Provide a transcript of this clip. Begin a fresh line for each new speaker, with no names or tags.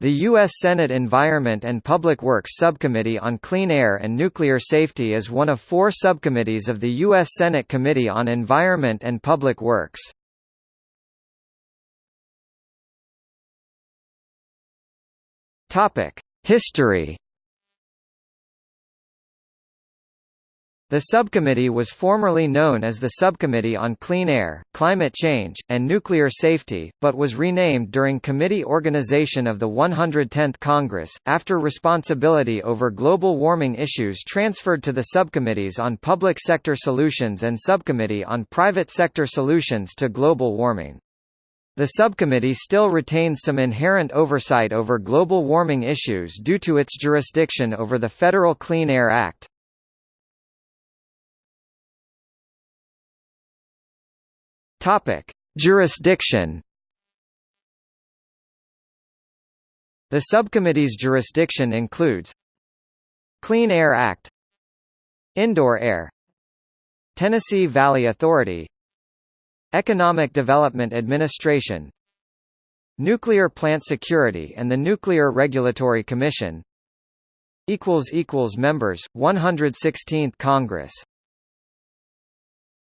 The U.S. Senate Environment and Public Works Subcommittee on Clean Air and Nuclear Safety is one of four subcommittees of the U.S. Senate Committee on Environment and Public Works. History The subcommittee was formerly known as the Subcommittee on Clean Air, Climate Change, and Nuclear Safety, but was renamed during committee organization of the 110th Congress, after responsibility over global warming issues transferred to the Subcommittees on Public Sector Solutions and Subcommittee on Private Sector Solutions to Global Warming. The subcommittee still retains some inherent oversight over global warming issues due to its jurisdiction over the Federal Clean Air Act. Topic: Jurisdiction. The subcommittee's jurisdiction includes Clean Air Act Indoor Air Tennessee Valley Authority Economic Development Administration Nuclear Plant Security and the Nuclear Regulatory Commission equals equals Members, 116th Congress